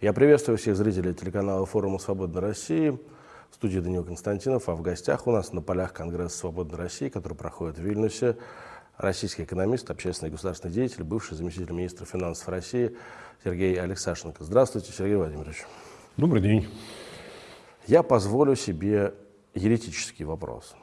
Я приветствую всех зрителей телеканала форума «Свободной России». В студии Данил Константинов, а в гостях у нас на полях Конгресса «Свободной России», который проходит в Вильнюсе, российский экономист, общественный и государственный деятель, бывший заместитель министра финансов России Сергей Алексашенко. Здравствуйте, Сергей Владимирович. Добрый день. Я позволю себе еретический вопрос.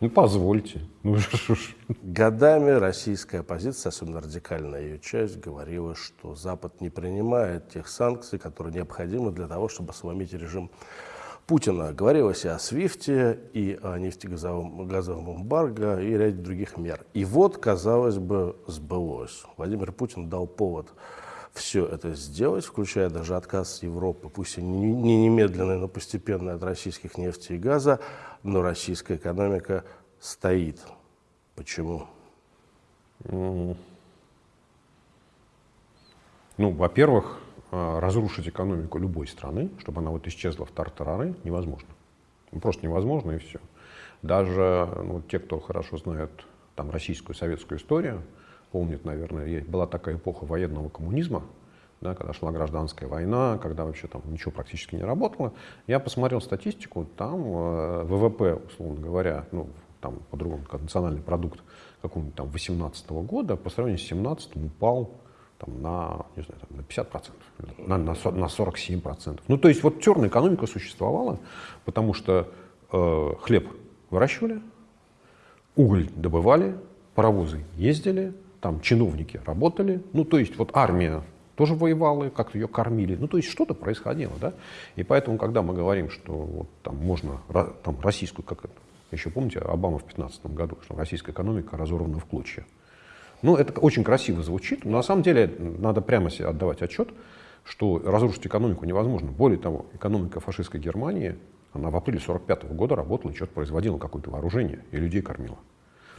Ну, позвольте. Ну, Годами российская оппозиция, особенно радикальная ее часть, говорила, что Запад не принимает тех санкций, которые необходимы для того, чтобы сломить режим Путина. Говорилось и о Свифте, и о нефтегазовом газовом эмбарго, и ряде других мер. И вот, казалось бы, сбылось. Владимир Путин дал повод все это сделать, включая даже отказ Европы, пусть и не немедленный, но постепенный от российских нефти и газа, но российская экономика стоит. Почему? Ну, во-первых, а, разрушить экономику любой страны, чтобы она вот исчезла в тартарары, невозможно. Ну, просто невозможно и все. Даже ну, те, кто хорошо знает там, российскую советскую историю, помнят, наверное, была такая эпоха военного коммунизма, да, когда шла гражданская война, когда вообще там ничего практически не работало. Я посмотрел статистику, там э, ВВП, условно говоря, ну, там по-другому, как национальный продукт какого-нибудь там 18 года по сравнению с 17 упал там, на, не знаю, там, на 50%, на, на, на 47%. Ну, то есть вот черная экономика существовала, потому что э, хлеб выращивали, уголь добывали, паровозы ездили, там чиновники работали, ну, то есть вот армия тоже воевала, как-то ее кормили. Ну, то есть что-то происходило, да. И поэтому, когда мы говорим, что вот, там можно там, российскую, как это, еще помните, Обама в 2015 году, что российская экономика разорвана в клочья. Ну, это очень красиво звучит, но на самом деле надо прямо себе отдавать отчет, что разрушить экономику невозможно. Более того, экономика фашистской Германии, она в апреле 1945 года работала что-то производила, какое-то вооружение, и людей кормила.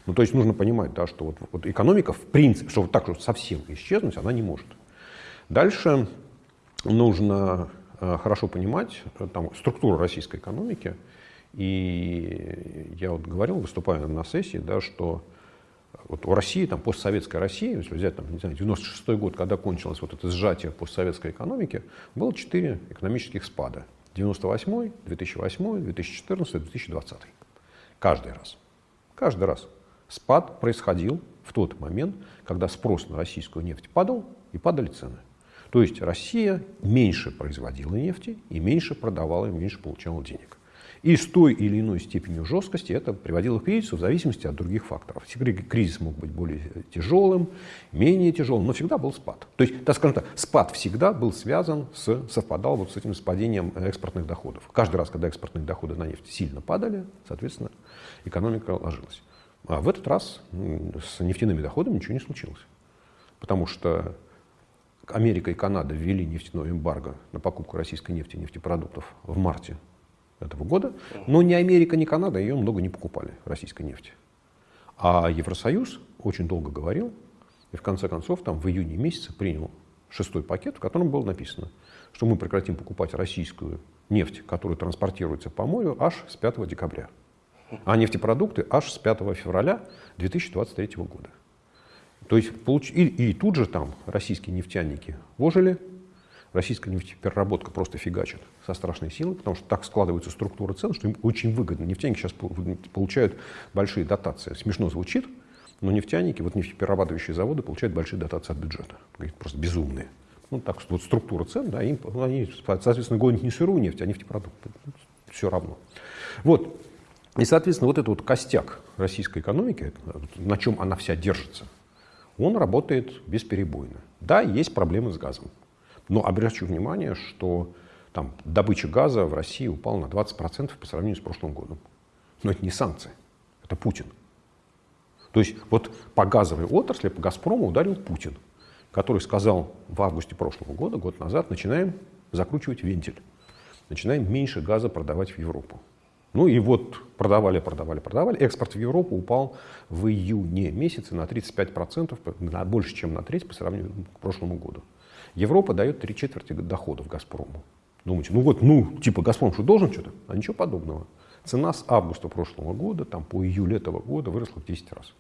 Ну, то есть нужно понимать, да, что вот, вот экономика, в принципе, что вот так вот совсем исчезнуть, она не может. Дальше нужно э, хорошо понимать э, там, структуру российской экономики. И я вот говорил, выступая на сессии, да, что вот у России, там, постсоветской России, если взять, там, не знаю, 96 год, когда кончилось вот это сжатие постсоветской экономики, было четыре экономических спада. 98, 2008, 2014, 2020. Каждый раз. Каждый раз. Спад происходил в тот момент, когда спрос на российскую нефть падал и падали цены. То есть Россия меньше производила нефти и меньше продавала, и меньше получала денег. И с той или иной степенью жесткости это приводило к кризису в зависимости от других факторов. Кризис мог быть более тяжелым, менее тяжелым, но всегда был спад. То есть, так скажем так, спад всегда был связан с, совпадал вот с этим спадением экспортных доходов. Каждый раз, когда экспортные доходы на нефть сильно падали, соответственно, экономика ложилась. А в этот раз с нефтяными доходами ничего не случилось. Потому что Америка и Канада ввели нефтяное эмбарго на покупку российской нефти и нефтепродуктов в марте этого года, но ни Америка, ни Канада ее много не покупали, российской нефти. А Евросоюз очень долго говорил, и в конце концов там в июне месяце принял шестой пакет, в котором было написано, что мы прекратим покупать российскую нефть, которая транспортируется по морю, аж с 5 декабря, а нефтепродукты аж с 5 февраля 2023 года. То есть, получ... и, и тут же там российские нефтяники вожили, российская нефтепереработка просто фигачит со страшной силой, потому что так складывается структура цен, что им очень выгодно. Нефтяники сейчас получают большие дотации. Смешно звучит, но нефтяники, вот нефтеперерабатывающие заводы получают большие дотации от бюджета. Просто безумные. Ну, так вот структура цен, да, им, они, соответственно, гонят не сырую нефть, а нефтепродукты. Все равно. Вот. И, соответственно, вот этот вот костяк российской экономики, на чем она вся держится, он работает бесперебойно. Да, есть проблемы с газом. Но обращу внимание, что там, добыча газа в России упала на 20% по сравнению с прошлым годом. Но это не санкции, это Путин. То есть вот по газовой отрасли, по «Газпрому» ударил Путин, который сказал в августе прошлого года, год назад, начинаем закручивать вентиль, начинаем меньше газа продавать в Европу. Ну и вот продавали, продавали, продавали. Экспорт в Европу упал в июне месяце на 35%, на больше, чем на треть по сравнению к прошлому году. Европа дает три четверти доходов «Газпрому». Думаете, ну вот, ну, типа «Газпром» что, должен что-то? А ничего подобного. Цена с августа прошлого года, там, по июль этого года выросла в 10 раз.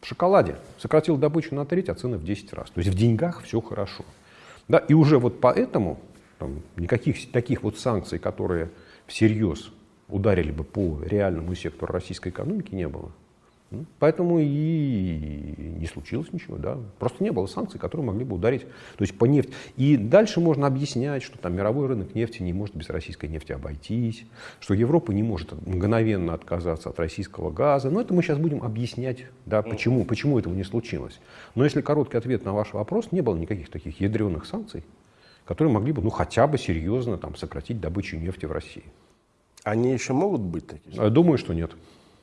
В шоколаде сократил добычу на треть, а цены в 10 раз. То есть в деньгах все хорошо. Да, и уже вот поэтому там, никаких таких вот санкций, которые всерьез ударили бы по реальному сектору российской экономики, не было. Ну, поэтому и не случилось ничего, да. Просто не было санкций, которые могли бы ударить то есть по нефти. И дальше можно объяснять, что там мировой рынок нефти не может без российской нефти обойтись, что Европа не может мгновенно отказаться от российского газа. Но это мы сейчас будем объяснять, да, почему, почему этого не случилось. Но если короткий ответ на ваш вопрос, не было никаких таких ядреных санкций, которые могли бы ну, хотя бы серьезно там, сократить добычу нефти в России. Они еще могут быть такие? Думаю, что нет.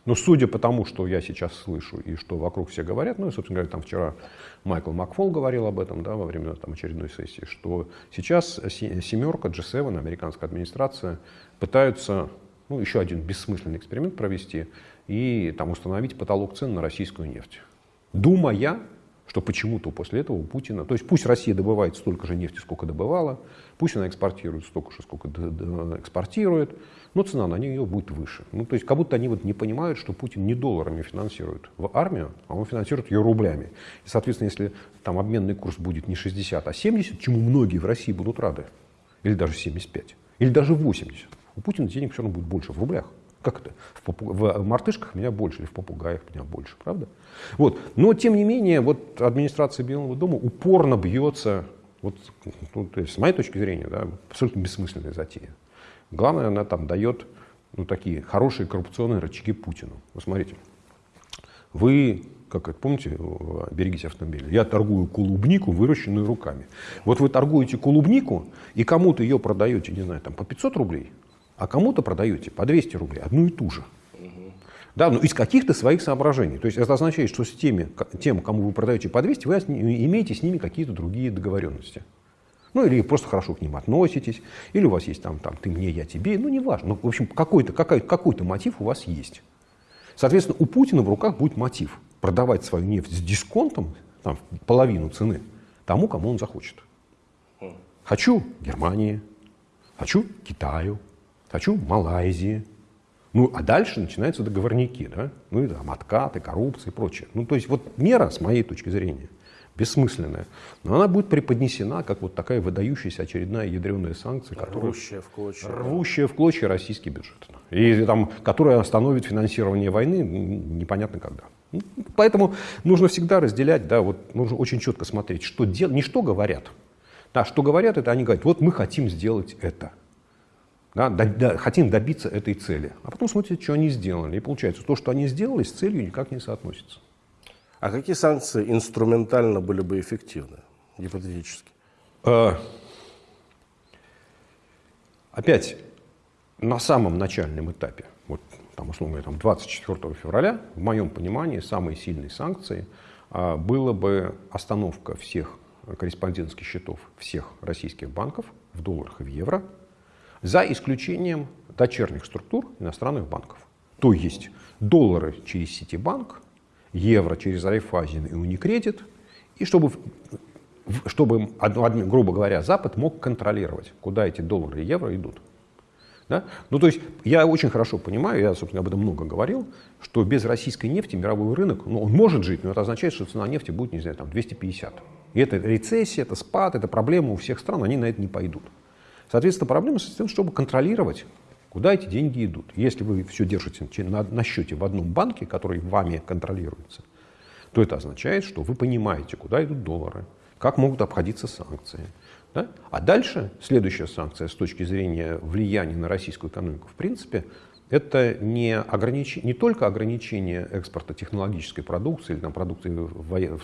Но судя по тому, что я сейчас слышу и что вокруг все говорят, ну и, собственно говоря, там вчера Майкл Макфол говорил об этом да, во время там, очередной сессии, что сейчас семерка, G7, американская администрация, пытаются ну, еще один бессмысленный эксперимент провести и там, установить потолок цен на российскую нефть. Думая, что почему-то после этого у Путина, то есть пусть Россия добывает столько же нефти, сколько добывала, пусть она экспортирует столько же, сколько экспортирует, но цена на нее будет выше. Ну, то есть как будто они вот не понимают, что Путин не долларами финансирует в армию, а он финансирует ее рублями. И, соответственно, если там обменный курс будет не 60, а 70, чему многие в России будут рады, или даже 75, или даже 80, у Путина денег все равно будет больше в рублях. Как это? В, в мартышках меня больше, или в попугаях меня больше, правда? Вот. Но, тем не менее, вот администрация Белого дома упорно бьется, вот, ну, то есть, с моей точки зрения, да, абсолютно бессмысленная затея. Главное, она там дает ну, такие хорошие коррупционные рычаги Путину. Вы смотрите, вы, как это, помните, берегите автомобиль, я торгую клубнику, выращенную руками. Вот вы торгуете клубнику и кому-то ее продаете, не знаю, там по 500 рублей, а кому-то продаете по 200 рублей, одну и ту же. Да, но из каких-то своих соображений. То есть это означает, что с теми, тем, кому вы продаете по 200, вы имеете с ними какие-то другие договоренности. Ну, или просто хорошо к ним относитесь, или у вас есть там, там ты мне, я тебе, ну, неважно. Ну, в общем, какой-то какой, какой мотив у вас есть. Соответственно, у Путина в руках будет мотив продавать свою нефть с дисконтом, там, половину цены, тому, кому он захочет. Хочу Германии, хочу Китаю, хочу Малайзии. Ну, а дальше начинаются договорники, да? Ну, и там откаты, коррупция и прочее. Ну, то есть вот мера, с моей точки зрения, бессмысленная. Но она будет преподнесена как вот такая выдающаяся очередная ядреная санкция, которая, рвущая в клочья, рвущая в клочья российский бюджет. И там, которая остановит финансирование войны непонятно когда. Ну, поэтому нужно всегда разделять, да, вот нужно очень четко смотреть, что дел... не что говорят. Да, что говорят, это они говорят, вот мы хотим сделать это. Да, до, до, хотим добиться этой цели. А потом смотрите, что они сделали. И получается, то, что они сделали, с целью никак не соотносится. А какие санкции инструментально были бы эффективны, гипотетически? А, опять, на самом начальном этапе, вот там, условно говоря, 24 февраля, в моем понимании, самые сильные санкции а, было бы остановка всех корреспондентских счетов всех российских банков в долларах и в евро, за исключением дочерних структур иностранных банков. То есть доллары через Ситибанк, евро через Райфайзен и Уникредит, и чтобы, чтобы, грубо говоря, Запад мог контролировать, куда эти доллары и евро идут. Да? Ну, то есть я очень хорошо понимаю, я, собственно, об этом много говорил, что без российской нефти мировой рынок, ну, он может жить, но это означает, что цена нефти будет, не знаю, там 250. И это рецессия, это спад, это проблема у всех стран, они на это не пойдут. Соответственно, проблема состоит в том, чтобы контролировать Куда эти деньги идут? Если вы все держите на, на счете в одном банке, который вами контролируется, то это означает, что вы понимаете, куда идут доллары, как могут обходиться санкции. Да? А дальше следующая санкция с точки зрения влияния на российскую экономику, в принципе, это не, огранич... не только ограничение экспорта технологической продукции или там, продукции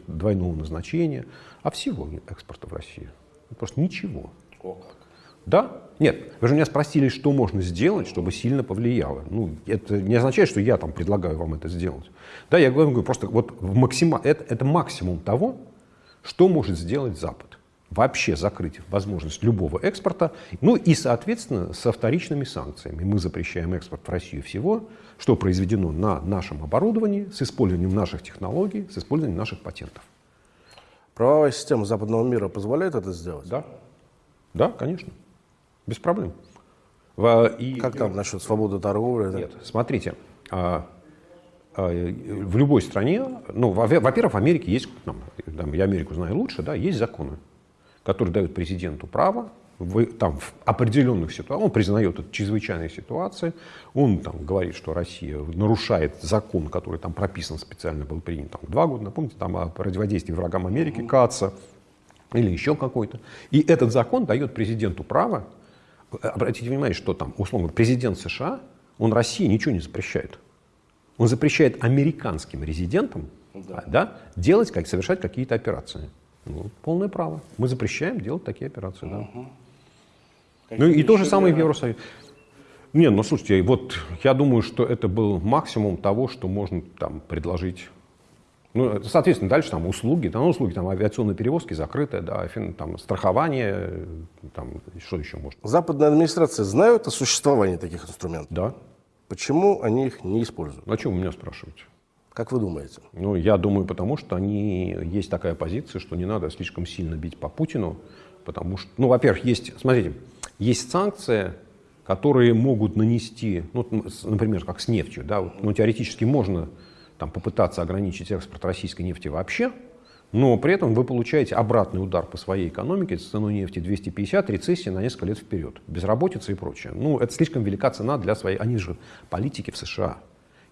двойного назначения, а всего экспорта в Россию. Просто ничего. О, как. Да? Нет. Вы же меня спросили, что можно сделать, чтобы сильно повлияло. Ну, это не означает, что я там предлагаю вам это сделать. Да, я говорю, просто вот максима, это, это максимум того, что может сделать Запад. Вообще закрыть возможность любого экспорта. Ну и, соответственно, со вторичными санкциями. Мы запрещаем экспорт в Россию всего, что произведено на нашем оборудовании, с использованием наших технологий, с использованием наших патентов. Правовая система западного мира позволяет это сделать? Да. Да, конечно. Без проблем. И, как там насчет свободы торговли? Нет, смотрите, а, а, в любой стране, ну, во-первых, в Америке есть, там, я Америку знаю лучше, да, есть законы, который дает президенту право в, там, в определенных ситуациях, он признает это чрезвычайные ситуации, он там, говорит, что Россия нарушает закон, который там прописан специально, был принят там, два года, напомните, там о противодействии врагам Америки, КАЦа, или еще какой-то. И этот закон дает президенту право, обратите внимание, что там, условно, президент США, он России ничего не запрещает. Он запрещает американским резидентам да. Да, делать, как, совершать какие-то операции. Ну, полное право. Мы запрещаем делать такие операции. Да. Угу. Ну и то же самое в Евросоюзе. Не, ну слушайте, вот я думаю, что это был максимум того, что можно там предложить. Ну, соответственно, дальше там услуги, там услуги, там авиационные перевозки закрытые, да, там страхование, там что еще можно. Западные администрации знают о существовании таких инструментов? Да. Почему они их не используют? О чем вы меня спрашиваете? Как вы думаете? Ну, я думаю, потому что они, есть такая позиция, что не надо слишком сильно бить по Путину, потому что, ну, во-первых, есть, смотрите, есть санкции, которые могут нанести, ну, например, как с нефтью, да, ну, теоретически можно там, попытаться ограничить экспорт российской нефти вообще, но при этом вы получаете обратный удар по своей экономике с ценой нефти 250, рецессии на несколько лет вперед, безработица и прочее. Ну, это слишком велика цена для своей... Они же политики в США,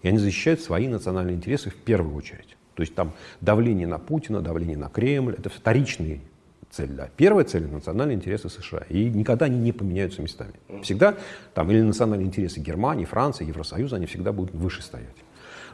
и они защищают свои национальные интересы в первую очередь. То есть там давление на Путина, давление на Кремль, это вторичные цель, да. Первая цель – национальные интересы США. И никогда они не поменяются местами. Всегда там или национальные интересы Германии, Франции, Евросоюза, они всегда будут выше стоять.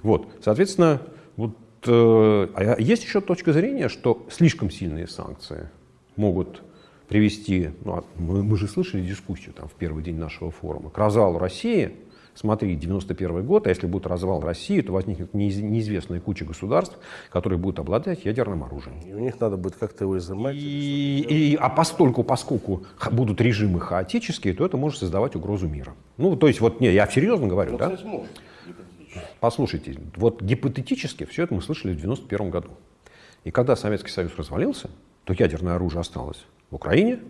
Вот, соответственно, вот, э, а есть еще точка зрения, что слишком сильные санкции могут привести, ну, а мы, мы же слышали дискуссию там, в первый день нашего форума, к развалу России – смотри, 91 год, а если будет развал России, то возникнет неизвестная куча государств, которые будут обладать ядерным оружием. И у них надо будет как-то его изымать. И, и, а постольку, поскольку будут режимы хаотические, то это может создавать угрозу мира. Ну, то есть, вот, не, я серьезно говорю, ну, да? Может, Послушайте, вот гипотетически все это мы слышали в 91 году. И когда Советский Союз развалился, то ядерное оружие осталось в Украине,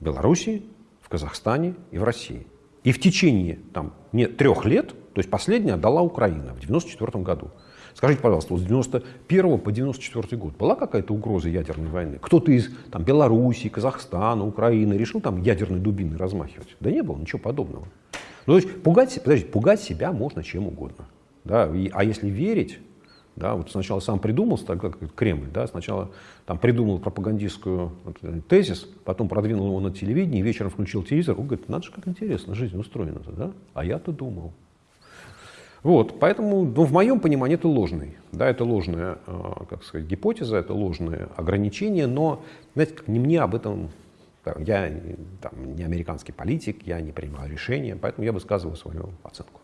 в Белоруссии, в Казахстане и в России. И в течение там, не, трех лет, то есть последняя отдала Украина в 1994 году. Скажите, пожалуйста, с 91 по 94 год была какая-то угроза ядерной войны? Кто-то из там, Белоруссии, Казахстана, Украины решил там ядерной дубиной размахивать? Да не было ничего подобного. Ну, то есть пугать, подождите, пугать себя можно чем угодно. Да? И, а если верить, да, вот сначала сам придумал, так как Кремль, да, сначала там придумал пропагандистскую вот, тезис, потом продвинул его на телевидении, вечером включил телевизор, он говорит, надо же, как интересно жизнь устроена-то, да? А я-то думал. Вот, поэтому, ну, в моем понимании это ложный, да, это ложная, э, как сказать, гипотеза, это ложное ограничение, но, знаете, не мне об этом, я там, не американский политик, я не принимаю решения, поэтому я высказываю свою оценку.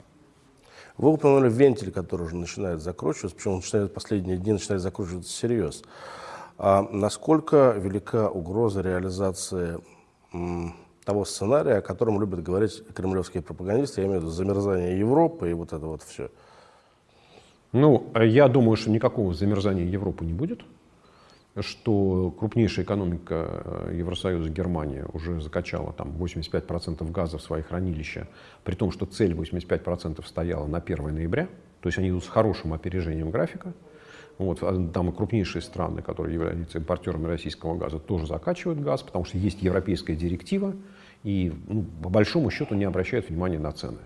Вы упомянули вентиль, который уже начинает закручиваться, причем он начинает последние дни начинает закручиваться всерьез. А насколько велика угроза реализации того сценария, о котором любят говорить кремлевские пропагандисты, я имею в виду замерзание Европы и вот это вот все? Ну, я думаю, что никакого замерзания Европы не будет что крупнейшая экономика э, Евросоюза, Германия, уже закачала там 85% газа в свои хранилища, при том, что цель 85% стояла на 1 ноября, то есть они идут с хорошим опережением графика. Вот, а там и крупнейшие страны, которые являются импортерами российского газа, тоже закачивают газ, потому что есть европейская директива, и ну, по большому счету не обращают внимания на цены.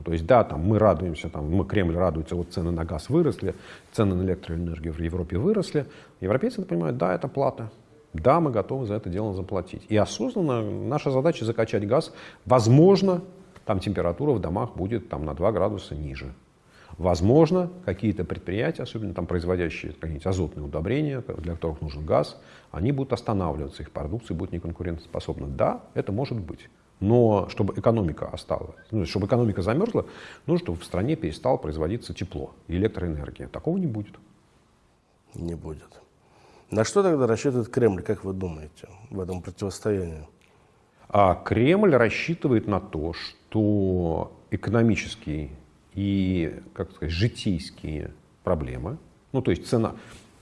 Ну, то есть, да, там мы радуемся, там, мы, Кремль радуется, вот цены на газ выросли, цены на электроэнергию в Европе выросли. Европейцы понимают, да, это плата. Да, мы готовы за это дело заплатить. И осознанно наша задача закачать газ. Возможно, там температура в домах будет там, на 2 градуса ниже. Возможно, какие-то предприятия, особенно там производящие какие-нибудь азотные удобрения, для которых нужен газ, они будут останавливаться, их продукция будет неконкурентоспособна. Да, это может быть. Но чтобы экономика осталась, ну, чтобы экономика замерзла, нужно, чтобы в стране перестало производиться тепло и электроэнергия. Такого не будет. Не будет. На что тогда рассчитывает Кремль, как вы думаете, в этом противостоянии? А Кремль рассчитывает на то, что экономические и, как сказать, житейские проблемы, ну, то есть цена,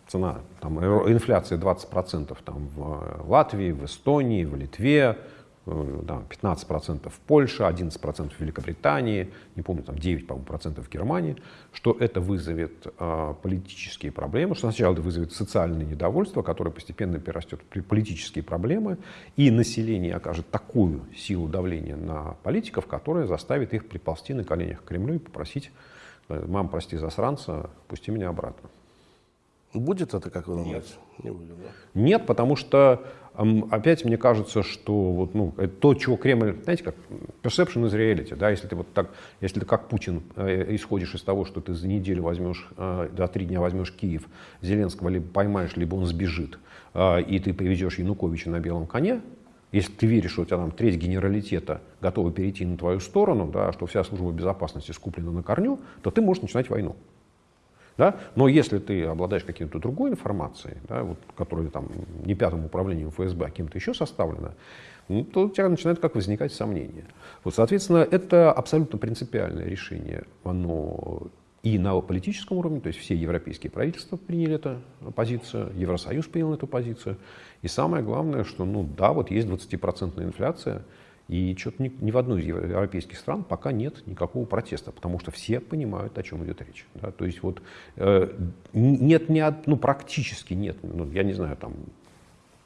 цена там, инфляция 20% там, в Латвии, в Эстонии, в Литве, да, 15% в Польше, 11% в Великобритании, не помню, там 9, по процентов в Германии, что это вызовет э, политические проблемы, что сначала это вызовет социальное недовольство, которое постепенно перерастет в политические проблемы, и население окажет такую силу давления на политиков, которая заставит их приползти на коленях к Кремлю и попросить, э, мам, прости засранца, пусти меня обратно. Будет это, как вы думаете? Нет. Не будет, да? Нет, потому что опять мне кажется, что вот, ну, то, чего Кремль, знаете, как perception is reality, да, если ты вот так, если ты как Путин э, исходишь из того, что ты за неделю возьмешь, э, за три дня возьмешь Киев, Зеленского либо поймаешь, либо он сбежит, э, и ты приведешь Януковича на белом коне, если ты веришь, что у тебя там треть генералитета готова перейти на твою сторону, да, что вся служба безопасности скуплена на корню, то ты можешь начинать войну. Да? Но если ты обладаешь какой-то другой информацией, да, вот, которая там, не пятым управлением ФСБ, а кем-то еще составлена, ну, то у тебя начинают как возникать сомнения. Вот, соответственно, это абсолютно принципиальное решение. Оно и на политическом уровне, то есть все европейские правительства приняли эту позицию, Евросоюз принял эту позицию. И самое главное, что ну да, вот есть 20% инфляция, и что-то ни, ни в одной из европейских стран пока нет никакого протеста, потому что все понимают, о чем идет речь. Да? То есть вот э, нет ни ну практически нет, ну, я не знаю, там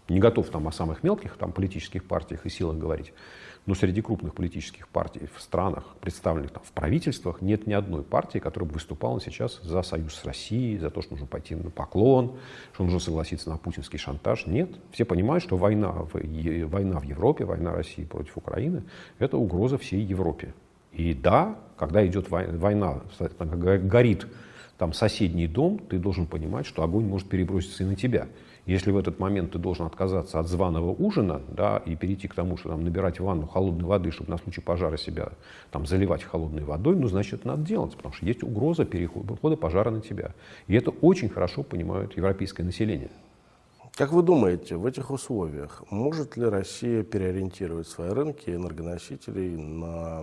не готов там о самых мелких там политических партиях и силах говорить, но среди крупных политических партий в странах, представленных там, в правительствах, нет ни одной партии, которая бы выступала сейчас за союз с Россией, за то, что нужно пойти на поклон, что нужно согласиться на путинский шантаж. Нет. Все понимают, что война в, война в Европе, война России против Украины – это угроза всей Европе. И да, когда идет война, горит там соседний дом, ты должен понимать, что огонь может переброситься и на тебя. Если в этот момент ты должен отказаться от званого ужина да, и перейти к тому, что там, набирать ванну холодной воды, чтобы на случай пожара себя там, заливать холодной водой, ну, значит, это надо делать, потому что есть угроза перехода пожара на тебя. И это очень хорошо понимают европейское население. Как вы думаете, в этих условиях может ли Россия переориентировать свои рынки энергоносителей на,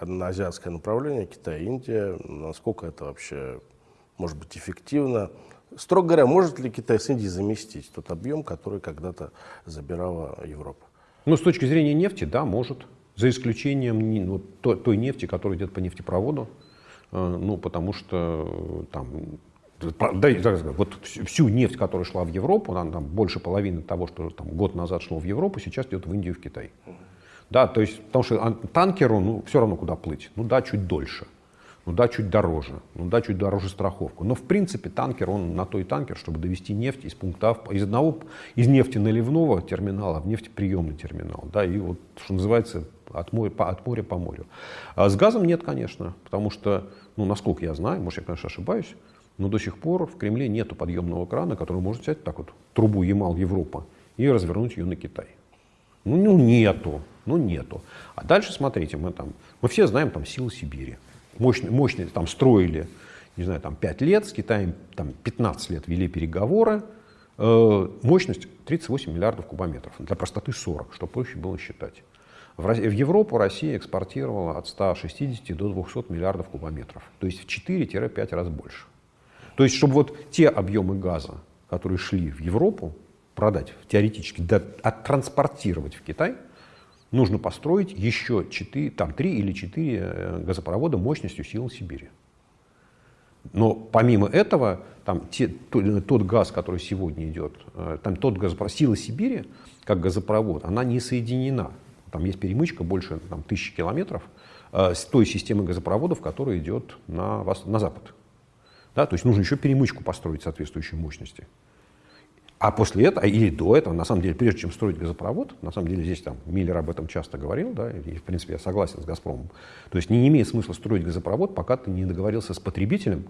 на азиатское направление, Китай, Индия? Насколько это вообще может быть эффективно? Строго говоря, может ли Китай с Индией заместить тот объем, который когда-то забирала Европа? Ну, с точки зрения нефти, да, может. За исключением ну, той нефти, которая идет по нефтепроводу. Э, ну, потому что там да, вот всю нефть, которая шла в Европу, она, там, больше половины того, что там, год назад шло в Европу, сейчас идет в Индию в Китай. Да, то есть, потому что танкеру ну, все равно куда плыть. Ну да, чуть дольше ну да, чуть дороже, ну да, чуть дороже страховку. Но в принципе танкер, он на то и танкер, чтобы довести нефть из пункта А, из одного, из нефти наливного терминала в нефтеприемный терминал. Да, и вот, что называется, от моря, по, от моря по морю. А с газом нет, конечно, потому что, ну, насколько я знаю, может, я, конечно, ошибаюсь, но до сих пор в Кремле нет подъемного крана, который может взять так вот трубу Ямал-Европа и развернуть ее на Китай. Ну, ну, нету, ну, нету. А дальше, смотрите, мы там, мы все знаем там силы Сибири мощные, мощные там строили, не знаю, там 5 лет, с Китаем там 15 лет вели переговоры, э, мощность 38 миллиардов кубометров, для простоты 40, чтобы проще было считать. В, в Европу Россия экспортировала от 160 до 200 миллиардов кубометров, то есть в 4-5 раз больше. То есть, чтобы вот те объемы газа, которые шли в Европу, продать теоретически, да, оттранспортировать в Китай – нужно построить еще 4, там, 3 или 4 э, газопровода мощностью сил Сибири. Но помимо этого, там, те, тот, тот газ, который сегодня идет, э, там тот газопровод, сила Сибири, как газопровод, она не соединена. Там есть перемычка больше там, тысячи километров э, с той системой газопроводов, которая идет на, на запад. Да, то есть нужно еще перемычку построить соответствующей мощности. А после этого, или до этого, на самом деле, прежде чем строить газопровод, на самом деле здесь там Миллер об этом часто говорил, да, и в принципе я согласен с Газпромом. То есть не, имеет смысла строить газопровод, пока ты не договорился с потребителем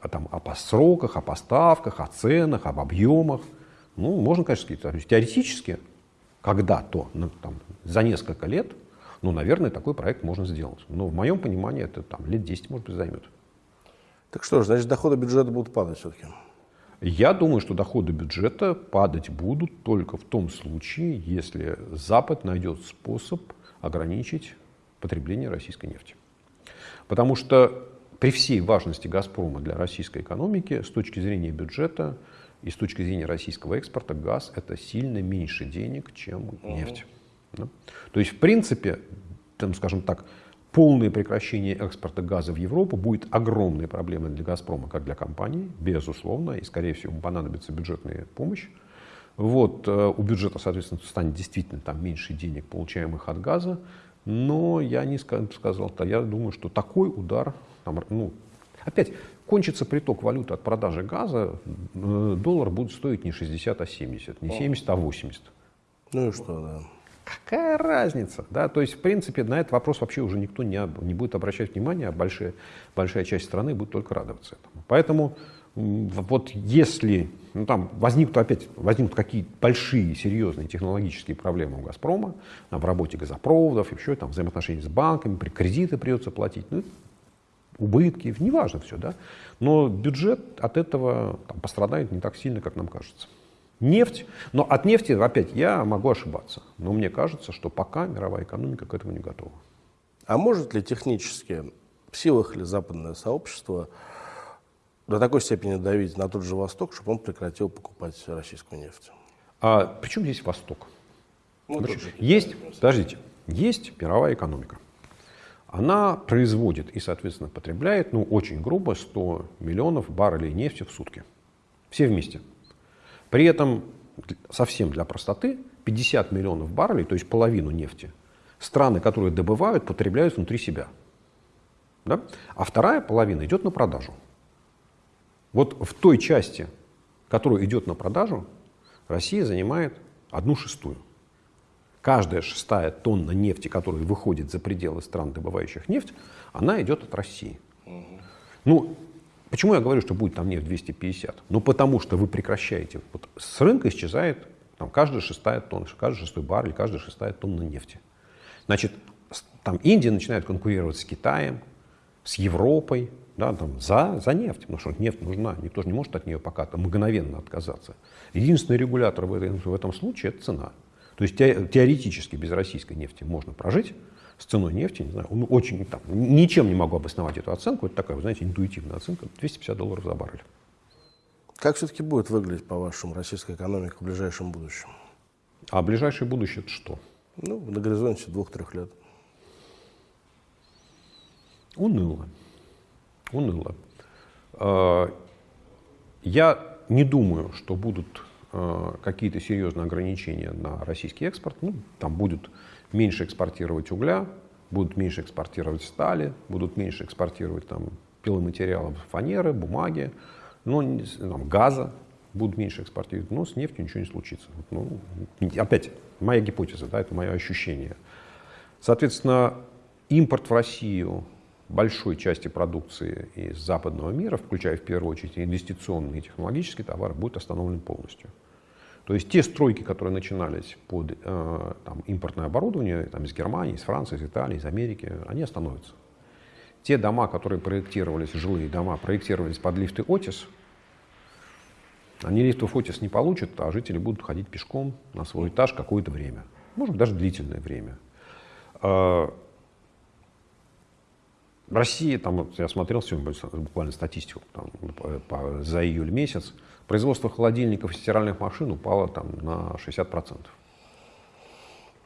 а, там, о сроках, о поставках, о ценах, об объемах. Ну, можно, конечно, сказать, теоретически, когда-то, ну, там, за несколько лет, ну, наверное, такой проект можно сделать. Но в моем понимании это там, лет 10, может быть, займет. Так что ж, значит, доходы бюджета будут падать все-таки? Я думаю, что доходы бюджета падать будут только в том случае, если Запад найдет способ ограничить потребление российской нефти. Потому что при всей важности «Газпрома» для российской экономики, с точки зрения бюджета и с точки зрения российского экспорта, газ – это сильно меньше денег, чем нефть. Да? То есть, в принципе, там, скажем так, полное прекращение экспорта газа в Европу будет огромной проблемой для «Газпрома», как для компании, безусловно, и, скорее всего, понадобится бюджетная помощь. Вот, э, у бюджета, соответственно, станет действительно там меньше денег, получаемых от газа, но я не сказал, то я думаю, что такой удар, там, ну, опять, кончится приток валюты от продажи газа, э, доллар будет стоить не 60, а 70, не 70, а 80. Ну и что, да. Какая разница? Да? То есть, в принципе, на этот вопрос вообще уже никто не, не будет обращать внимания, а большая, большая часть страны будет только радоваться этому. Поэтому вот если ну, там возникнут опять возникнут какие-то большие, серьезные технологические проблемы у «Газпрома», там, в работе газопроводов, еще там взаимоотношения с банками, при кредиты придется платить, ну, убытки, неважно все, да. Но бюджет от этого там, пострадает не так сильно, как нам кажется. Нефть, но от нефти, опять, я могу ошибаться, но мне кажется, что пока мировая экономика к этому не готова. А может ли технически, в силах ли западное сообщество до такой степени давить на тот же Восток, чтобы он прекратил покупать российскую нефть? А причем здесь Восток? Ну, есть, подождите, есть мировая экономика. Она производит и, соответственно, потребляет, ну, очень грубо, 100 миллионов баррелей нефти в сутки. Все вместе. При этом, совсем для простоты, 50 миллионов баррелей, то есть половину нефти, страны, которые добывают, потребляют внутри себя. Да? А вторая половина идет на продажу. Вот в той части, которая идет на продажу, Россия занимает одну шестую. Каждая шестая тонна нефти, которая выходит за пределы стран, добывающих нефть, она идет от России. Ну, почему я говорю, что будет там нефть 250? Ну, потому что вы прекращаете. Вот с рынка исчезает там, каждая шестая тонна, каждый шестой баррель, каждая шестая тонна нефти. Значит, там Индия начинает конкурировать с Китаем, с Европой, да, там, за, за нефть, потому что нефть нужна, никто же не может от нее пока там, мгновенно отказаться. Единственный регулятор в, этом в этом случае – это цена. То есть теоретически без российской нефти можно прожить, с ценой нефти, не знаю, ну, очень, там, ничем не могу обосновать эту оценку, это такая, вы знаете, интуитивная оценка, 250 долларов за баррель. Как все-таки будет выглядеть, по-вашему, российская экономика в ближайшем будущем? А ближайшее будущее это что? Ну, на горизонте двух-трех лет. Уныло уныло. А, я не думаю, что будут а, какие-то серьезные ограничения на российский экспорт. Ну, там будут меньше экспортировать угля, будут меньше экспортировать стали, будут меньше экспортировать там, пиломатериалов, фанеры, бумаги, ну, там, газа будут меньше экспортировать, но с нефтью ничего не случится. Ну, опять, моя гипотеза, да, это мое ощущение. Соответственно, импорт в Россию большой части продукции из западного мира, включая в первую очередь инвестиционные и технологические товары, будет остановлен полностью. То есть те стройки, которые начинались под э, там, импортное оборудование там, из Германии, из Франции, из Италии, из Америки, они остановятся. Те дома, которые проектировались, жилые дома, проектировались под лифты Отис, они лифтов Отис не получат, а жители будут ходить пешком на свой этаж какое-то время. Может даже длительное время. Э, в России, там, вот я смотрел сегодня буквально статистику там, по, по, за июль месяц, производство холодильников и стиральных машин упало там, на 60%.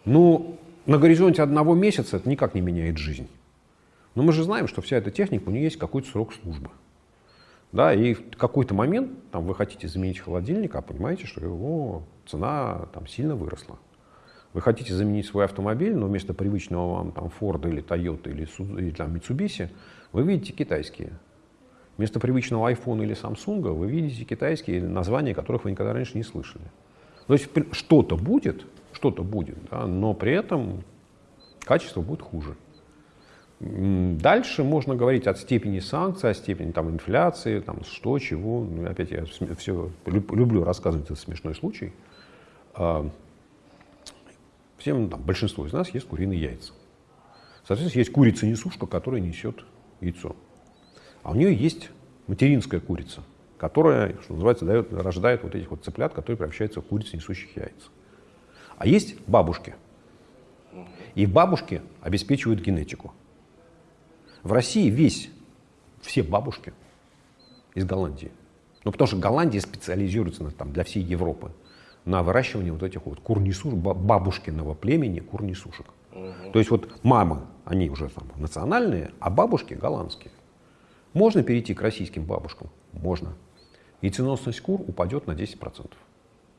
Ну, на горизонте одного месяца это никак не меняет жизнь. Но мы же знаем, что вся эта техника, у нее есть какой-то срок службы. Да, и в какой-то момент там, вы хотите заменить холодильник, а понимаете, что его цена там, сильно выросла. Вы хотите заменить свой автомобиль, но вместо привычного вам там Ford или Toyota или, или там, Mitsubishi вы видите китайские. Вместо привычного iPhone или Samsung вы видите китайские названия, которых вы никогда раньше не слышали. То есть что-то будет, что-то будет, да, но при этом качество будет хуже. Дальше можно говорить от степени санкций, от степени там, инфляции, там, что, чего. Ну, опять я все люблю рассказывать этот смешной случай. А, Всем, там, большинство из нас ест куриные яйца. Соответственно, есть курица-несушка, которая несет яйцо. А у нее есть материнская курица, которая, что называется, дает, рождает вот этих вот цыплят, которые превращаются в куриц, несущих яйца. А есть бабушки. И бабушки обеспечивают генетику. В России весь, все бабушки из Голландии. Ну, потому что Голландия специализируется на, там, для всей Европы на выращивание вот этих вот курнисушек, бабушкиного племени курнисушек. Угу. То есть вот мамы, они уже там национальные, а бабушки голландские. Можно перейти к российским бабушкам? Можно. И ценностность кур упадет на 10%.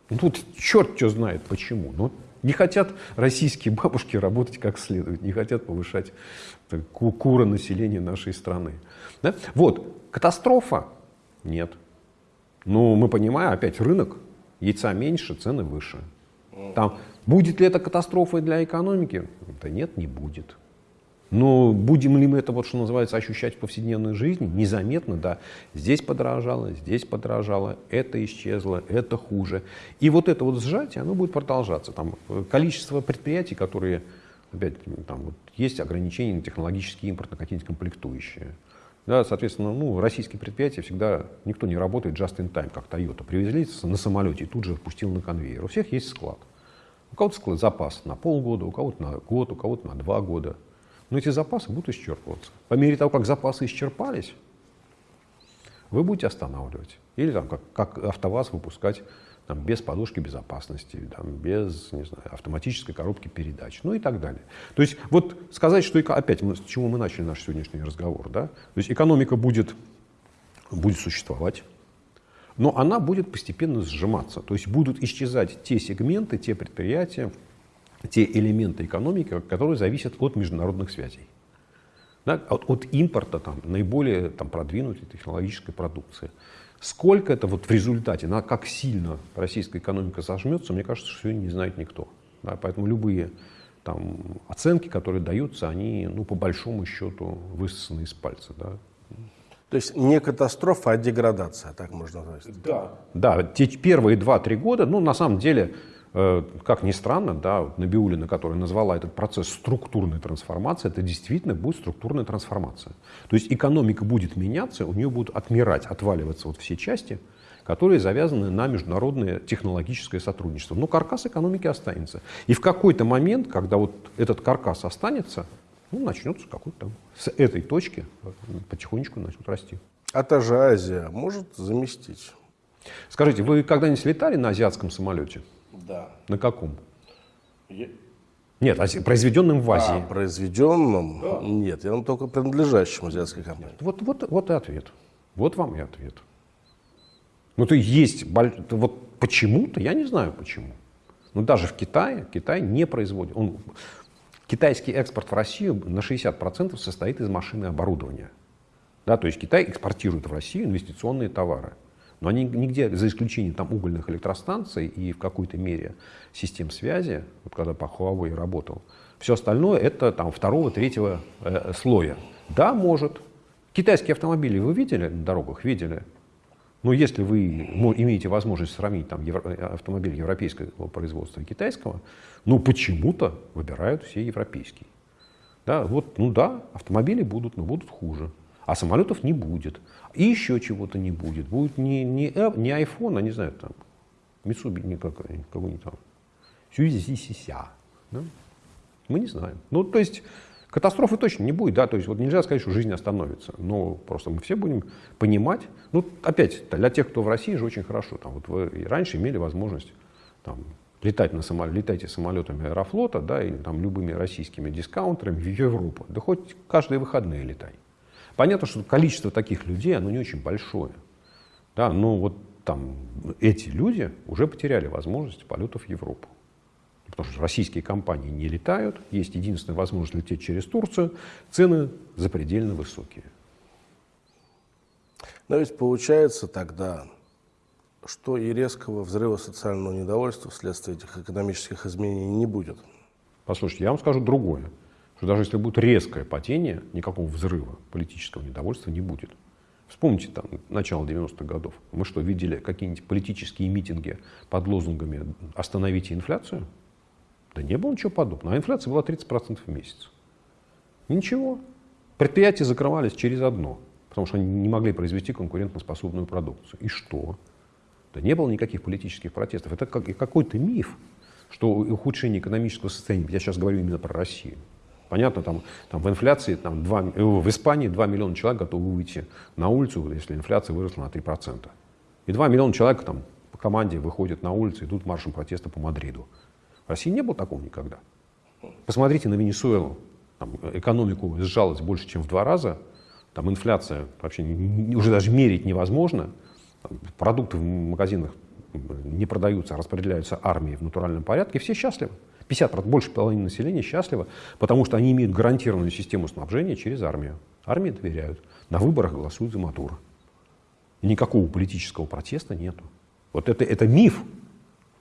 Ну, тут черт что знает почему. Но не хотят российские бабушки работать как следует, не хотят повышать так, кура населения нашей страны. Да? Вот, катастрофа? Нет. Ну, мы понимаем, опять рынок, яйца меньше, цены выше. Там, будет ли это катастрофой для экономики? Да нет, не будет. Но будем ли мы это, вот, что называется, ощущать в повседневной жизни? Незаметно, да. Здесь подорожало, здесь подорожало, это исчезло, это хуже. И вот это вот сжатие, оно будет продолжаться. Там э, количество предприятий, которые, опять, там вот, есть ограничения на технологический импорт, на какие-нибудь комплектующие. Да, соответственно, ну, российские предприятия всегда, никто не работает just in time, как Toyota. Привезли на самолете и тут же пустил на конвейер. У всех есть склад. У кого-то склад запас на полгода, у кого-то на год, у кого-то на два года. Но эти запасы будут исчерпываться. По мере того, как запасы исчерпались, вы будете останавливать. Или там, как, как АвтоВАЗ выпускать там, без подушки безопасности, там, без не знаю, автоматической коробки передач, ну и так далее. То есть вот сказать, что опять, мы, с чего мы начали наш сегодняшний разговор, да? то есть экономика будет, будет существовать, но она будет постепенно сжиматься. То есть будут исчезать те сегменты, те предприятия, те элементы экономики, которые зависят от международных связей. Да, от, от импорта там, наиболее там, продвинутой технологической продукции. Сколько это вот в результате, на как сильно российская экономика сожмется, мне кажется, что сегодня не знает никто. Да, поэтому любые там, оценки, которые даются, они ну, по большому счету высосаны из пальца. Да. То есть не катастрофа, а деградация, так можно назвать. Да. Да, те первые 2-3 года, ну, на самом деле, как ни странно, да, Набиулина, которая назвала этот процесс структурной трансформации, это действительно будет структурная трансформация. То есть экономика будет меняться, у нее будут отмирать, отваливаться вот все части, которые завязаны на международное технологическое сотрудничество. Но каркас экономики останется. И в какой-то момент, когда вот этот каркас останется, ну, начнется какой-то с этой точки потихонечку начнут расти. А та же Азия может заместить? Скажите, вы когда-нибудь летали на азиатском самолете? Да. На каком? Я... Нет, произведенным в Азии. А, произведенным? Да. Нет, я вам только принадлежащим азиатской компании. Вот, вот, вот и ответ. Вот вам и ответ. Ну, то есть, вот почему-то, я не знаю почему. Но даже в Китае, Китай не производит. Он, китайский экспорт в Россию на 60% состоит из машины и оборудования. Да, то есть Китай экспортирует в Россию инвестиционные товары. Но они нигде, за исключением там, угольных электростанций и в какой-то мере систем связи, вот когда по Huawei работал, все остальное это там, второго, третьего э, слоя. Да, может. Китайские автомобили вы видели на дорогах? Видели. Но если вы имеете возможность сравнить там, евро, э, автомобиль европейского производства и китайского, ну почему-то выбирают все европейские. Да, вот, ну да, автомобили будут, но будут хуже. А самолетов не будет. И еще чего-то не будет. Будет не, не, не iPhone, а не знаю, там, Mitsubishi, не какой-нибудь там, Сюзися. Да? Мы не знаем. Ну, то есть, катастрофы точно не будет, да, то есть вот нельзя сказать, что жизнь остановится, но просто мы все будем понимать, ну, опять, для тех, кто в России же очень хорошо, там, вот вы раньше имели возможность там, летать на самолет, летайте самолетами Аэрофлота, да, или там любыми российскими дискаунтерами в Европу, да хоть каждые выходные летай. Понятно, что количество таких людей, оно не очень большое. Да, но вот там эти люди уже потеряли возможность полетов в Европу. Потому что российские компании не летают, есть единственная возможность лететь через Турцию, цены запредельно высокие. Но ведь получается тогда, что и резкого взрыва социального недовольства вследствие этих экономических изменений не будет. Послушайте, я вам скажу другое что даже если будет резкое падение, никакого взрыва политического недовольства не будет. Вспомните там начало 90-х годов. Мы что, видели какие-нибудь политические митинги под лозунгами «Остановите инфляцию»? Да не было ничего подобного. А инфляция была 30% в месяц. Ничего. Предприятия закрывались через одно, потому что они не могли произвести конкурентоспособную продукцию. И что? Да не было никаких политических протестов. Это как, какой-то миф, что ухудшение экономического состояния, я сейчас говорю именно про Россию, Понятно, там, там в инфляции, там 2, э, в Испании 2 миллиона человек готовы выйти на улицу, если инфляция выросла на 3%. И 2 миллиона человек там, по команде выходят на улицы, идут маршем протеста по Мадриду. В России не было такого никогда. Посмотрите на Венесуэлу. Там экономику сжалась больше, чем в два раза. Там инфляция вообще уже даже мерить невозможно. Там продукты в магазинах не продаются, а распределяются армии в натуральном порядке. Все счастливы. 50%, больше половины населения счастливы, потому что они имеют гарантированную систему снабжения через армию. Армии доверяют. На выборах голосуют за Мадуро. И никакого политического протеста нету. Вот это, это миф.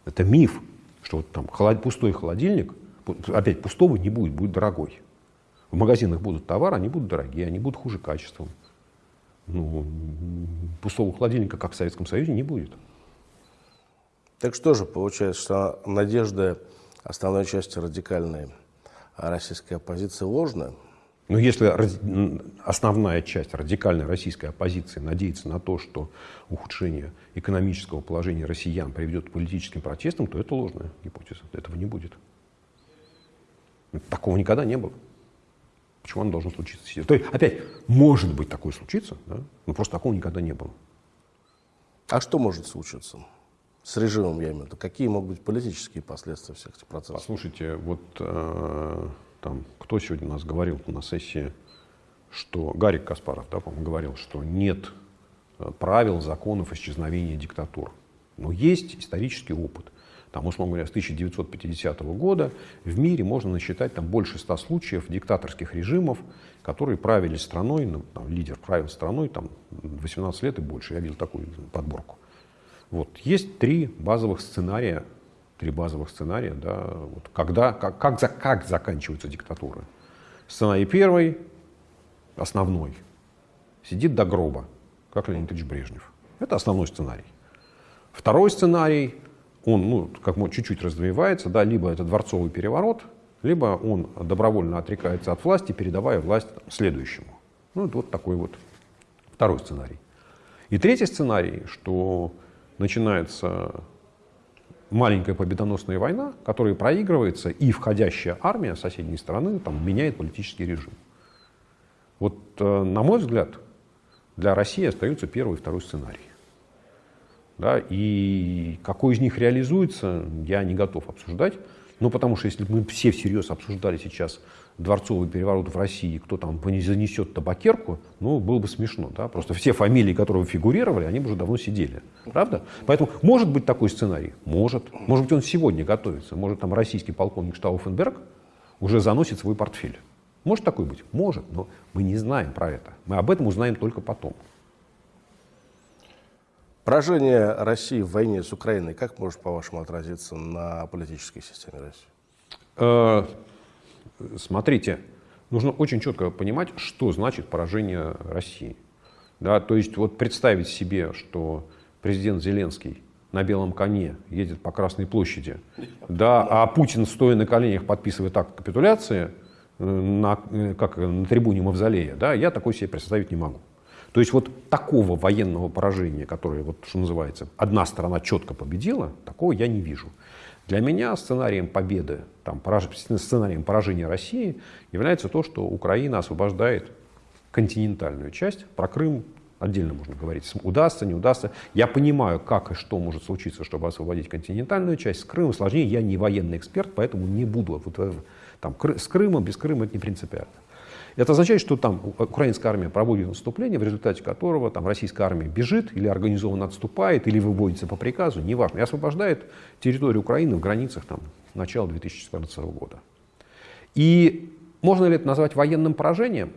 Это миф, что вот там холод, пустой холодильник, опять пустого не будет, будет дорогой. В магазинах будут товары, они будут дорогие, они будут хуже качеством. Ну, пустого холодильника, как в Советском Союзе, не будет. Так что же получается, что надежда основной части радикальной российской оппозиции ложная? Но если основная часть радикальной российской оппозиции надеется на то, что ухудшение экономического положения россиян приведет к политическим протестам, то это ложная гипотеза. Этого не будет. Такого никогда не было. Почему оно должно случиться? То есть, опять, может быть такое случиться, да? но просто такого никогда не было. А что может случиться? С режимом, я имею в виду. Какие могут быть политические последствия всех этих процессов? Послушайте, вот э, там, кто сегодня у нас говорил на сессии, что Гарик Каспаров, да, по-моему, говорил, что нет э, правил, законов исчезновения диктатур. Но есть исторический опыт. Там, условно говоря, с 1950 года в мире можно насчитать там, больше ста случаев диктаторских режимов, которые правили страной, ну, там, лидер правил страной там, 18 лет и больше. Я видел такую подборку. Вот. Есть три базовых сценария три базовых сценария, да, вот когда, как, как, за, как заканчиваются диктатуры. Сценарий первый, основной, сидит до гроба, как Леонид Ильич Брежнев. Это основной сценарий. Второй сценарий, он ну, как чуть-чуть развивается, да, либо это дворцовый переворот, либо он добровольно отрекается от власти, передавая власть следующему. Ну, вот такой вот второй сценарий. И третий сценарий, что начинается маленькая победоносная война, которая проигрывается, и входящая армия соседней страны там, меняет политический режим. Вот, э, на мой взгляд, для России остаются первый и второй сценарий. Да, и какой из них реализуется, я не готов обсуждать. Ну, потому что если бы мы все всерьез обсуждали сейчас дворцовый переворот в России, кто там занесет табакерку, ну, было бы смешно. Да? Просто все фамилии, которые фигурировали, они бы уже давно сидели. Правда? Поэтому может быть такой сценарий? Может. Может быть, он сегодня готовится. Может, там российский полковник Штауфенберг уже заносит свой портфель. Может такой быть? Может, но мы не знаем про это. Мы об этом узнаем только потом. Поражение России в войне с Украиной как может, по-вашему, отразиться на политической системе России? Э, смотрите, нужно очень четко понимать, что значит поражение России. Да, то есть вот представить себе, что президент Зеленский на белом коне едет по Красной площади, да, а Путин, стоя на коленях, подписывает акт капитуляции э, на, э, как, на трибуне Мавзолея, да, я такой себе представить не могу. То есть вот такого военного поражения, которое, вот, что называется, одна сторона четко победила, такого я не вижу. Для меня сценарием победы, там, сценарием поражения России является то, что Украина освобождает континентальную часть. Про Крым отдельно можно говорить. Удастся, не удастся. Я понимаю, как и что может случиться, чтобы освободить континентальную часть. С Крымом сложнее. Я не военный эксперт, поэтому не буду. Вот, там, с Крымом, без Крыма это не принципиально. Это означает, что там украинская армия проводит наступление, в результате которого там российская армия бежит или организованно отступает, или выводится по приказу, неважно, и освобождает территорию Украины в границах там, начала 2014 года. И можно ли это назвать военным поражением?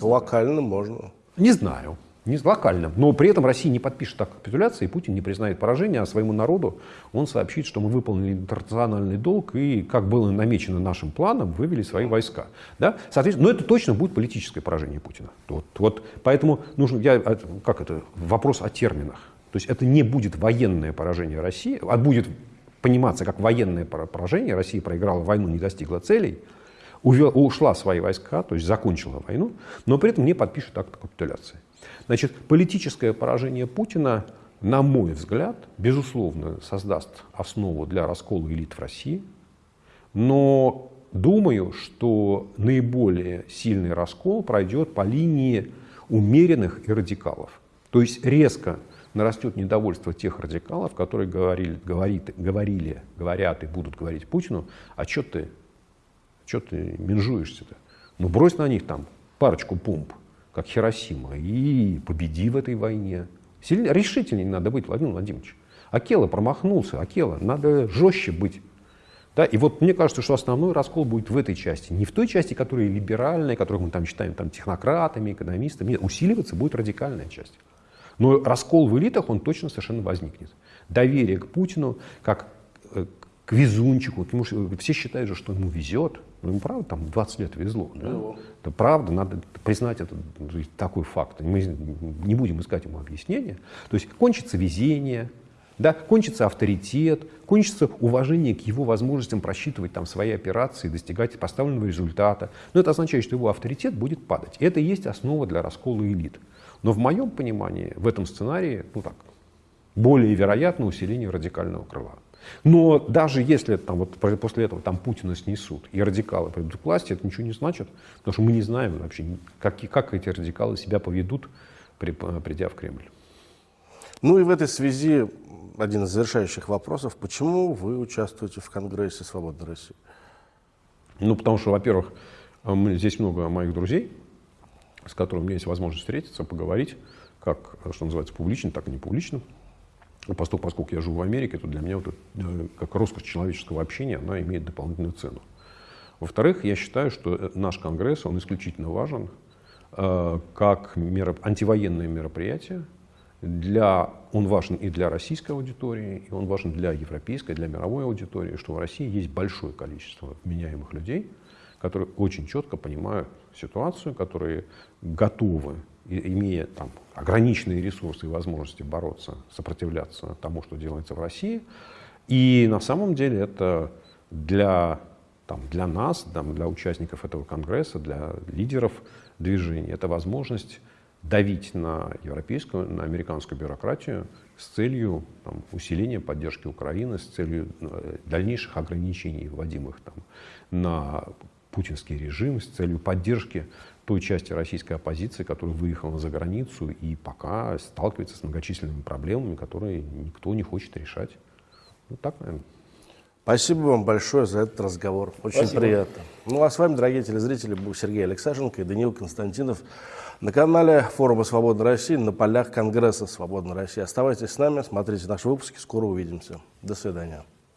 Локальным можно. Не знаю не локально. Но при этом Россия не подпишет так капитуляции, Путин не признает поражение, а своему народу он сообщит, что мы выполнили интернациональный долг и, как было намечено нашим планом, вывели свои войска. Да? Соответственно, но это точно будет политическое поражение Путина. Вот, вот, поэтому нужно, я, а, как это, вопрос о терминах. То есть это не будет военное поражение России, а будет пониматься как военное поражение. Россия проиграла войну, не достигла целей, увела, ушла свои войска, то есть закончила войну, но при этом не подпишет акт капитуляции. Значит, политическое поражение Путина, на мой взгляд, безусловно, создаст основу для раскола элит в России. Но думаю, что наиболее сильный раскол пройдет по линии умеренных и радикалов. То есть резко нарастет недовольство тех радикалов, которые говорили, говорит, говорили, говорят и будут говорить Путину, а что ты, что ты менжуешься-то? Ну брось на них там парочку помп, как Хиросима, и победи в этой войне. Сильнее, решительнее надо быть, Владимир Владимирович. Акела промахнулся, Акела, надо жестче быть. Да, и вот мне кажется, что основной раскол будет в этой части. Не в той части, которая либеральная, которую мы там считаем там, технократами, экономистами. Нет, усиливаться будет радикальная часть. Но раскол в элитах, он точно совершенно возникнет. Доверие к Путину, как э, к везунчику. Потому что все считают же, что ему везет. Ну, ему правда там 20 лет везло. Да? Ну. Это правда, надо признать это, такой факт. Мы не будем искать ему объяснения. То есть кончится везение, да, кончится авторитет, кончится уважение к его возможностям просчитывать там, свои операции, достигать поставленного результата. Но это означает, что его авторитет будет падать. И это и есть основа для раскола элит. Но в моем понимании в этом сценарии, ну так, более вероятно усиление радикального крыла. Но даже если там, вот, после этого там Путина снесут и радикалы придут к власти, это ничего не значит, потому что мы не знаем вообще, как, как эти радикалы себя поведут, при, придя в Кремль. Ну и в этой связи один из завершающих вопросов. Почему вы участвуете в Конгрессе «Свободной России»? Ну, потому что, во-первых, здесь много моих друзей, с которыми у меня есть возможность встретиться, поговорить, как, что называется, публично, так и не публично. Поскольку, поскольку я живу в Америке, то для меня вот это, э, как роскошь человеческого общения, она имеет дополнительную цену. Во-вторых, я считаю, что э, наш Конгресс, он исключительно важен э, как меро, антивоенное мероприятие, для, он важен и для российской аудитории, и он важен для европейской, для мировой аудитории, что в России есть большое количество меняемых людей, которые очень четко понимают ситуацию, которые готовы, имея там, ограниченные ресурсы и возможности бороться, сопротивляться тому, что делается в России. И на самом деле это для, там, для нас, там, для участников этого конгресса, для лидеров движения, это возможность давить на европейскую, на американскую бюрократию с целью там, усиления поддержки Украины, с целью э, дальнейших ограничений, вводимых там, на путинский режим, с целью поддержки той части российской оппозиции, которая выехала за границу и пока сталкивается с многочисленными проблемами, которые никто не хочет решать. Ну, так, наверное. Спасибо вам большое за этот разговор. Очень Спасибо. приятно. Ну а с вами, дорогие телезрители, был Сергей Алексашенко и Даниил Константинов на канале форума «Свободной России» на полях Конгресса «Свободной России». Оставайтесь с нами, смотрите наши выпуски, скоро увидимся. До свидания.